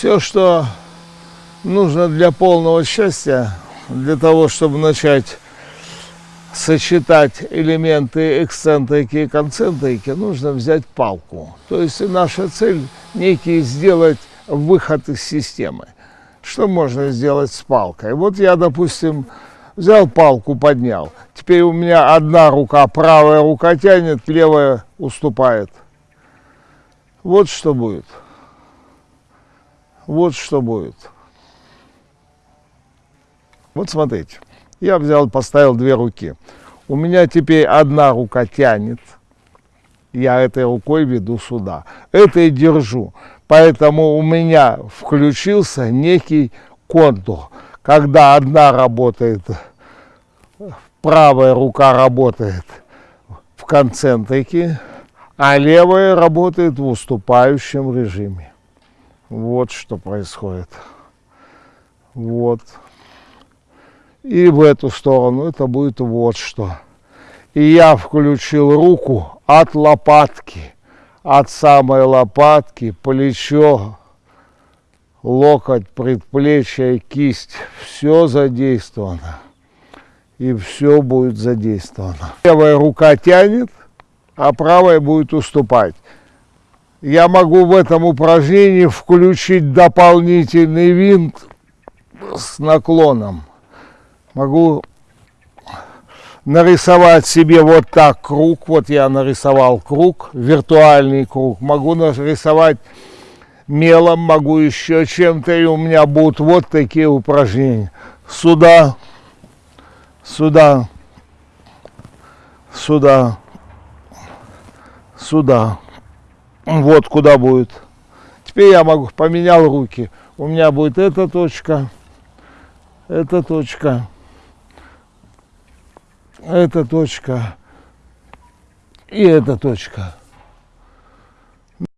Все, что нужно для полного счастья, для того, чтобы начать сочетать элементы эксцентрики и концентрики, нужно взять палку. То есть наша цель некий сделать выход из системы. Что можно сделать с палкой? Вот я, допустим, взял палку, поднял. Теперь у меня одна рука, правая рука тянет, левая уступает. Вот что будет. Вот что будет. Вот смотрите. Я взял, поставил две руки. У меня теперь одна рука тянет. Я этой рукой веду сюда. Этой держу. Поэтому у меня включился некий контур. Когда одна работает, правая рука работает в концентрике, а левая работает в уступающем режиме. Вот что происходит. Вот. И в эту сторону это будет вот что. И я включил руку от лопатки, от самой лопатки, плечо, локоть, предплечье, кисть. Все задействовано. И все будет задействовано. Левая рука тянет, а правая будет уступать. Я могу в этом упражнении включить дополнительный винт с наклоном могу нарисовать себе вот так круг. Вот я нарисовал круг, виртуальный круг. Могу нарисовать мелом, могу еще чем-то, и у меня будут вот такие упражнения. Сюда, сюда, сюда, сюда. Вот куда будет. Теперь я могу, поменял руки. У меня будет эта точка, эта точка эта точка и эта точка.